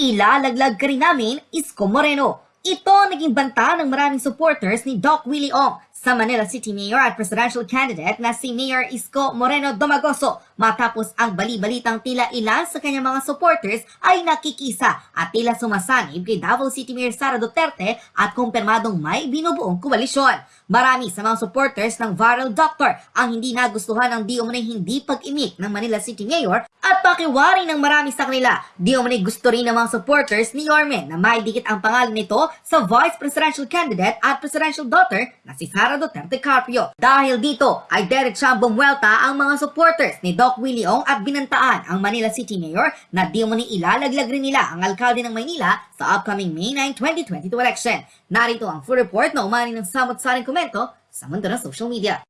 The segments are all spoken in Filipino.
Ilalaglag ka rin namin, Isko Moreno. Ito naging banta ng maraming supporters ni Doc Willie Ong sa Manila City Mayor at presidential candidate na si Mayor Isko Moreno Domagoso matapos ang bali-balitang tila ilan sa kanyang mga supporters ay nakikisa at tila sumasanib kay Davao City Mayor Sara Duterte at kumpirmadong may binubuong koalisyon. Marami sa mga supporters ng viral doctor ang hindi nagustuhan ng di umunay hindi pag-imik ng Manila City Mayor at pakiwari ng marami sa kanila. Di umunay gusto rin ng mga supporters ni Yorme na maidikit ang pangalan nito sa vice presidential candidate at presidential daughter na si Sara Duterte Carpio. Dahil dito ay diretsang bumwelta ang mga supporters ni Doc Willie Ong at binantaan ang Manila City Mayor na di umunay ilalaglag rin nila ang alkalde ng Maynila sa upcoming May 9, 2022 election. Narito ang full report na umani ng samot-saring komento sa mundo ng social media.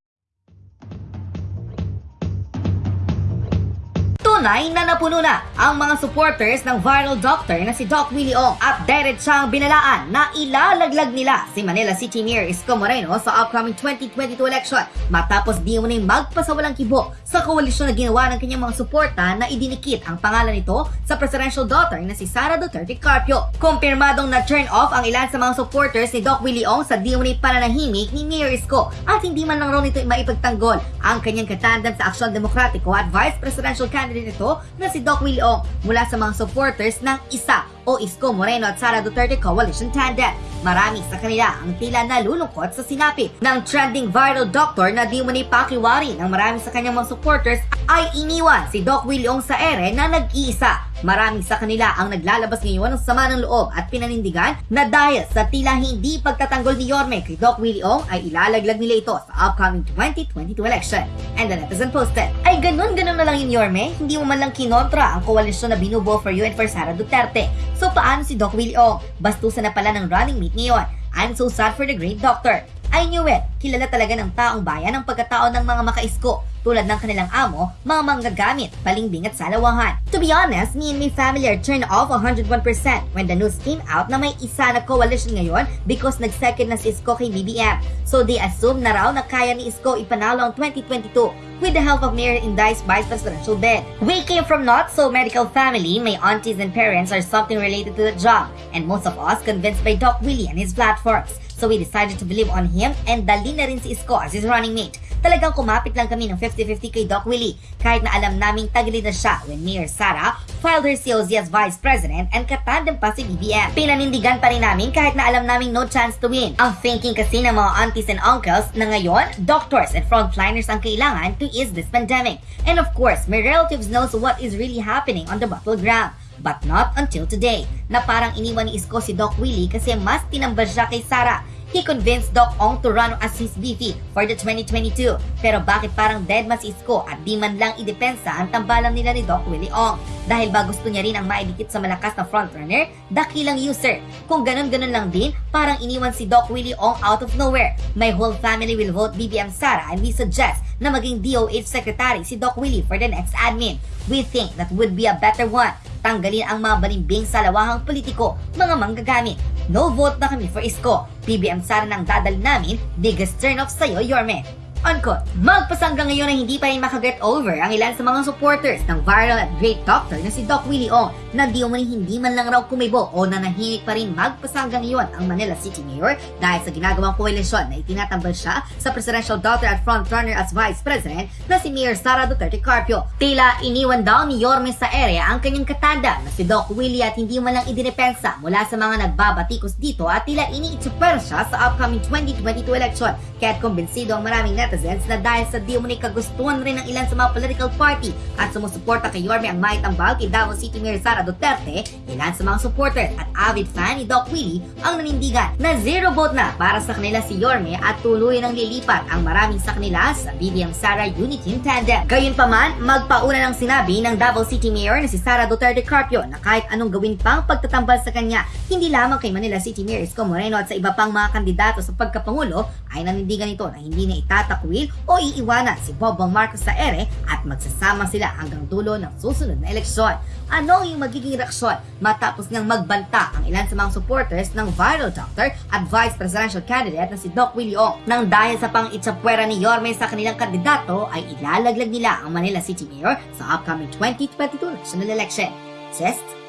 Tunay na napuno na ang mga supporters ng viral doctor na si Doc Willie Ong at diretsang binalaan na ilalaglag nila si Manila City Mayor Isko Moreno sa upcoming 2022 election matapos di mo magpasawalang kibo sa koalisyon na ginawa ng kanyang mga suporta na idinikit ang pangalan nito sa presidential daughter na si Sara Duterte Carpio. Kumpirmadong na turn off ang ilan sa mga supporters ni Doc Willie Ong sa di umani pananahimik ni Mayor Isko at hindi man lang raw nito maipagtanggol ang kanyang katandem sa Aksyon Demokratiko at Vice Presidential Candidate nito na si Doc Willie Ong mula sa mga supporters ng isa o Isko Moreno at Sara Duterte Coalition Tandem. Marami sa kanila ang tila nalulungkot sa sinapi ng trending viral doctor na di umani pakiwari ng marami sa kanyang mga supporters ay iniwan si Doc Willie Ong sa ere na nag-iisa. Marami sa kanila ang naglalabas ngayon ng sama ng loob at pinanindigan na dahil sa tila hindi pagtatanggol ni Yorme kay Doc Willie ay ilalaglag nila ito sa upcoming 2022 election. And the netizen posted, ay ganun-ganun na lang yun Yorme, hindi mo man lang kinontra ang koalisyon na binubuo for you and for Sara Duterte. So paano si Doc Willie Ong? Bastusan na pala ng running mate ngayon. I'm so sad for the great doctor. I knew it. Kilala talaga ng taong bayan ang pagkatao ng mga makaisko tulad ng kanilang amo, mga manggagamit, palingbing at salawahan. To be honest, me and my family are turned off 101% when the news came out na may isa na coalition ngayon because nag-second na si Isko kay BBM. So they assume na raw na kaya ni Isko ipanalo ang 2022 with the help of Mayor Inday's vice presidential bid. We came from not so medical family, my aunties and parents are something related to the job, and most of us convinced by Doc Willie and his platforms. So we decided to believe on him and dali na rin si Isko as his running mate. Talagang kumapit lang kami ng 50-50 kay Doc Willie kahit na alam naming tagilid na siya when Mayor Sara filed her COZ as Vice President and katandem pa si BBM. Pinanindigan pa rin namin kahit na alam naming no chance to win. Ang thinking kasi ng mga aunties and uncles na ngayon, doctors and frontliners ang kailangan to ease this pandemic. And of course, my relatives knows what is really happening on the battleground. But not until today, na parang iniwan ni Isko si Doc Willie kasi mas tinambal siya kay Sara He convinced Doc Ong to run as his VP for the 2022. Pero bakit parang dead mas isko at di man lang idepensa ang tambalang nila ni Doc Willie Ong? Dahil ba gusto niya rin ang maidikit sa malakas na frontrunner, dakilang user. Kung ganun-ganun lang din, parang iniwan si Doc Willie Ong out of nowhere. My whole family will vote BBM Sara and we suggest na maging DOH Secretary si Doc Willie for the next admin. We think that would be a better one. Tanggalin ang mga balimbing sa lawahang politiko, mga manggagamit. No vote na kami for Isko. PBM Sara nang dadal namin, biggest turn off sa'yo, Yorme. Unquote. Magpasanggang ngayon na hindi pa rin makaget over ang ilan sa mga supporters ng viral at great doctor na si Doc Willie Ong na di umani hindi man lang raw kumibo o nanahimik pa rin magpasanggang ngayon ang Manila City Mayor dahil sa ginagawang koalisyon na itinatambal siya sa presidential daughter at frontrunner as Vice President na si Mayor Sara Duterte Carpio. Tila iniwan daw ni Yorme sa area ang kanyang katanda na si Doc Willie at hindi man lang idinepensa mula sa mga nagbabatikos dito at tila iniitsuper siya sa upcoming 2022 election kaya't kumbinsido ang maraming netizens na dahil sa di kagustuhan rin ng ilan sa mga political party at sumusuporta kay Yorme ang maitambal kay Davao City Mayor Sara Duterte, ilan sa mga supporters at avid fan ni Doc Willie ang nanindigan na zero vote na para sa kanila si Yorme at tuloy nang lilipat ang maraming sa kanila sa BBM Sara Unity Tandem. Gayunpaman, magpauna ng sinabi ng Davao City Mayor na si Sara Duterte Carpio na kahit anong gawin pang pagtatambal sa kanya, hindi lamang kay Manila City Mayor Isko Moreno at sa iba pang mga kandidato sa pagkapangulo ay nanindigan ito na hindi na itatakwil o iiwanan si Bongbong Marcos sa ere at magsasama sila hanggang dulo ng susunod na eleksyon. Ano yung magiging reaksyon matapos ngang magbanta ang ilan sa mga supporters ng viral doctor at vice presidential candidate na si Doc Willie Ong nang dahil sa pang itsapwera ni Yorme sa kanilang kandidato ay ilalaglag nila ang Manila City Mayor sa upcoming 2022 national election. Test